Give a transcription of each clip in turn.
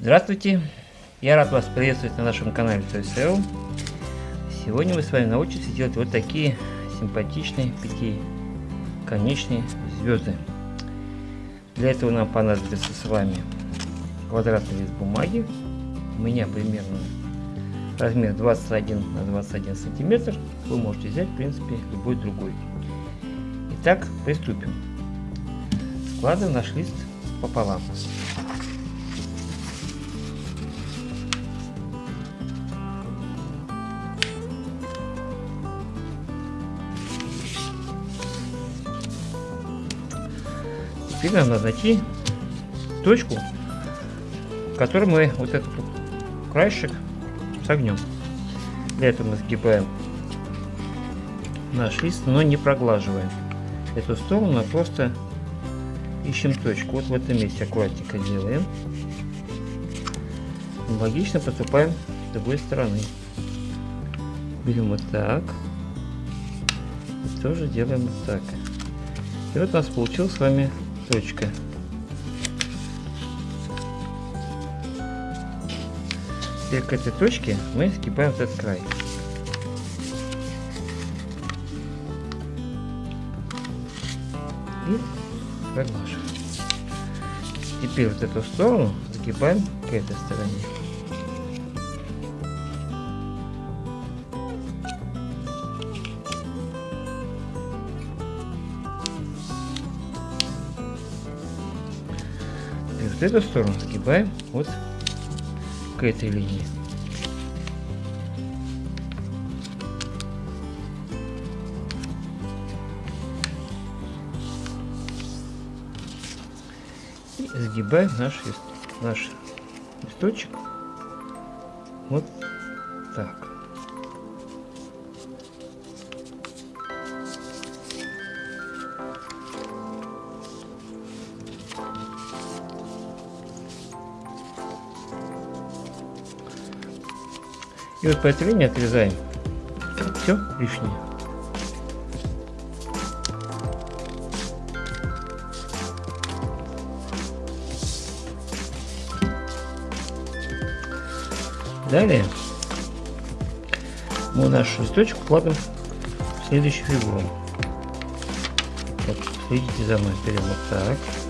Здравствуйте! Я рад вас приветствовать на нашем канале ToysL. Сегодня мы с вами научимся делать вот такие симпатичные пятиконечные звезды. Для этого нам понадобится с вами квадратный лист бумаги. У меня примерно размер 21 на 21 сантиметр. Вы можете взять, в принципе, любой другой. Итак, приступим. Складываем наш лист пополам. Теперь надо найти точку, в которой мы вот этот краешек согнем. Для этого мы сгибаем наш лист, но не проглаживаем эту сторону, а просто ищем точку. Вот в этом месте аккуратненько делаем. Логично поступаем с другой стороны. Берем вот так. И тоже делаем вот так. И вот у нас получилась с вами точка. Теперь к этой точке мы сгибаем этот край. И проглаживаем. Теперь вот эту сторону загибаем к этой стороне. Вот эту сторону загибаем вот к этой линии. И сгибаем наш, наш листочек вот так. И вот по этой линии отрезаем все лишнее. Далее мы наш листочек кладем в следующую фигуру. Вот, следите за мной, берем вот так.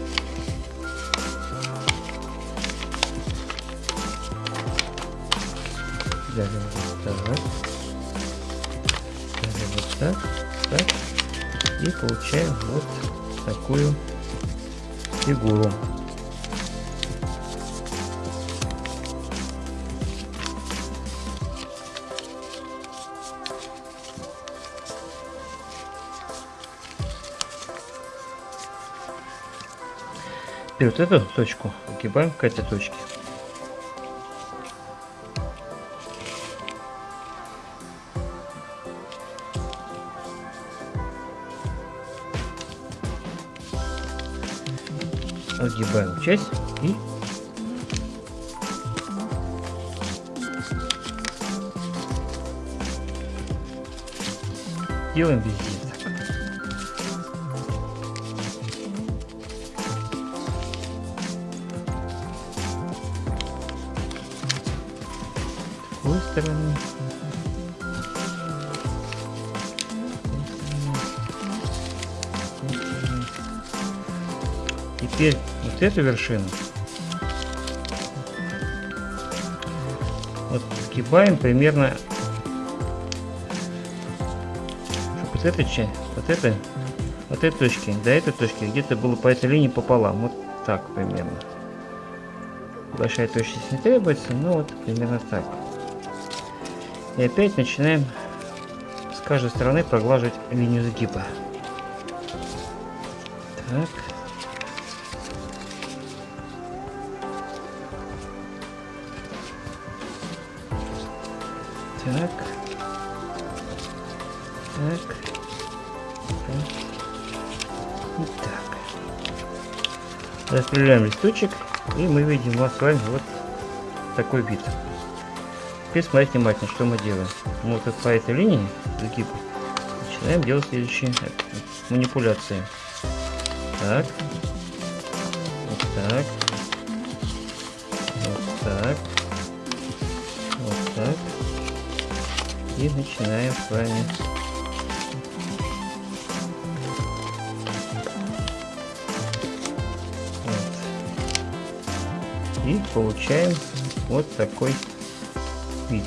И получаем вот такую фигуру. Теперь вот эту точку загибаем к этой точке. Отгибаем часть и делаем везде так. С другой стороны. Теперь вот эту вершину вот сгибаем примерно вот эта часть, вот это, вот этой точки до этой точки где-то было по этой линии пополам, вот так примерно. Большая точность не требуется, но вот примерно так. И опять начинаем с каждой стороны проглаживать линию сгиба. Так. Так. Так. Так. И так. Распределяем листочек, и мы видим у нас с вами вот такой вид. Теперь смотрите внимательно, что мы делаем. Мы вот по этой линии загиба начинаем делать следующие манипуляции. Так. Вот так. И начинаем с вами и получаем вот такой вид.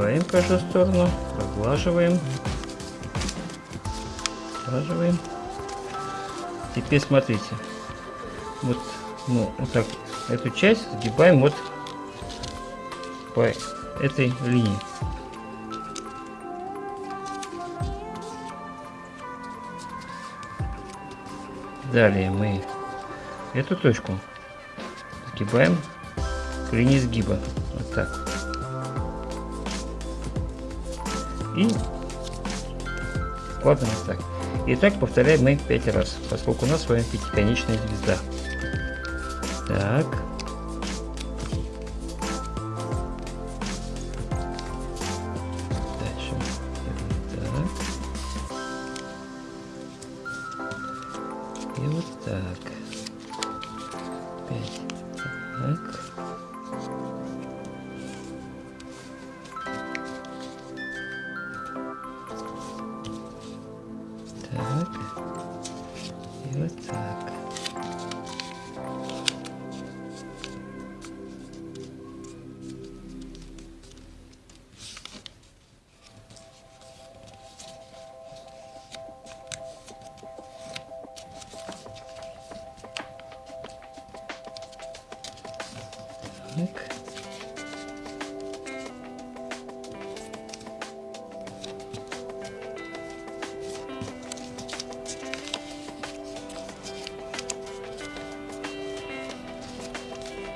Сгибаем каждую сторону, проглаживаем, проглаживаем. Теперь смотрите, вот, ну, вот так, эту часть сгибаем вот по этой линии. Далее мы эту точку сгибаем к линии сгиба. Вот так. и в ладных. И так повторяем мы 5 раз, поскольку у нас с вами пятиконечная звезда. Так. Так. И вот так. 5.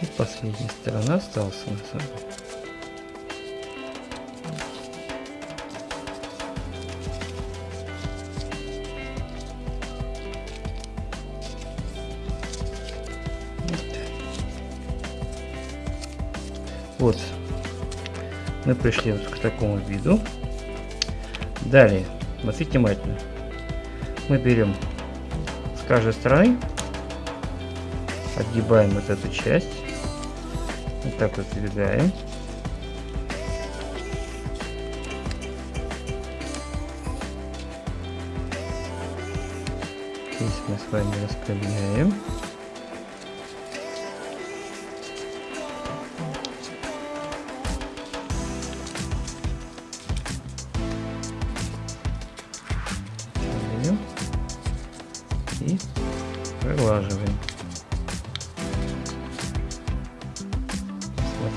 И последняя сторона осталась у нас. Вот, мы пришли вот к такому виду. Далее, смотрите внимательно. Мы берем с каждой стороны, отгибаем вот эту часть, вот так вот сдвигаем. Здесь мы с вами распрямляем.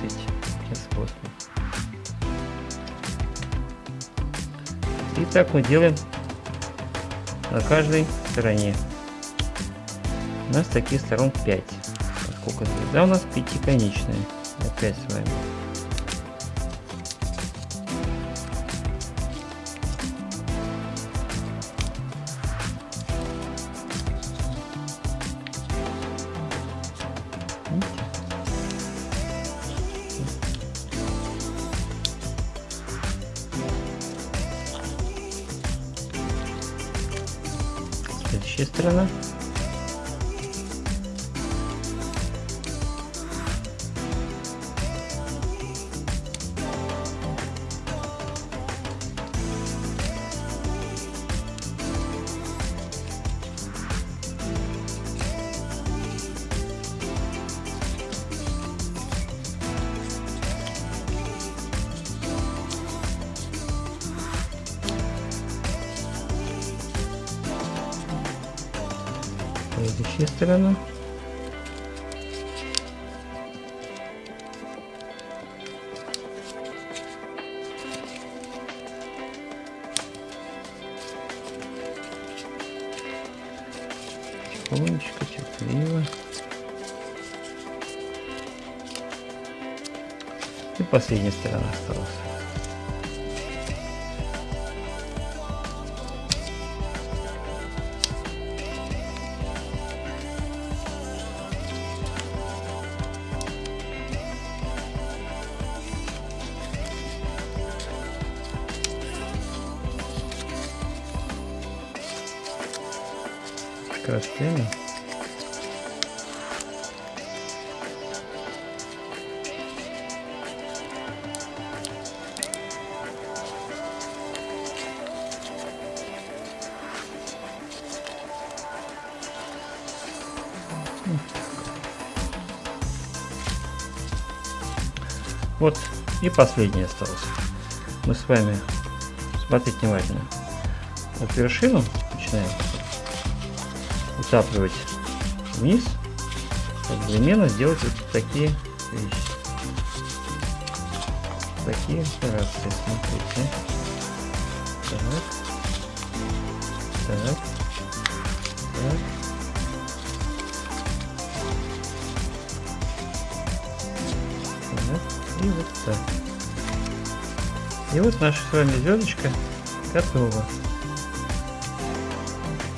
20 производства. И так мы делаем на каждой стороне. У нас таких сторон 5, поскольку звезда у нас пятиконечная. Опять с вами. Следующая сторона. Следующая сторона. Тихонечко, терпеливо. И последняя сторона осталась. Скоростными. Вот и последний остался. Мы с вами, смотрите внимательно, вот вершину начинаем утапливать вниз, одновременно сделать вот такие вещи. Такие операции, смотрите. Так. Так. Так. Так. И вот так. И вот наша с вами звездочка готова.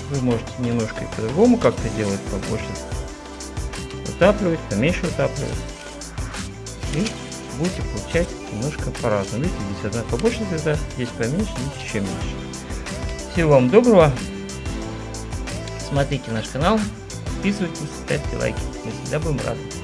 Вы можете немножко по-другому как-то делать, побольше утапливать, поменьше утапливать. И будете получать немножко по-разному. Видите, здесь одна побольше звезда, здесь поменьше, здесь еще меньше. Всего вам доброго. Смотрите наш канал, подписывайтесь, ставьте лайки. Мы всегда будем рады.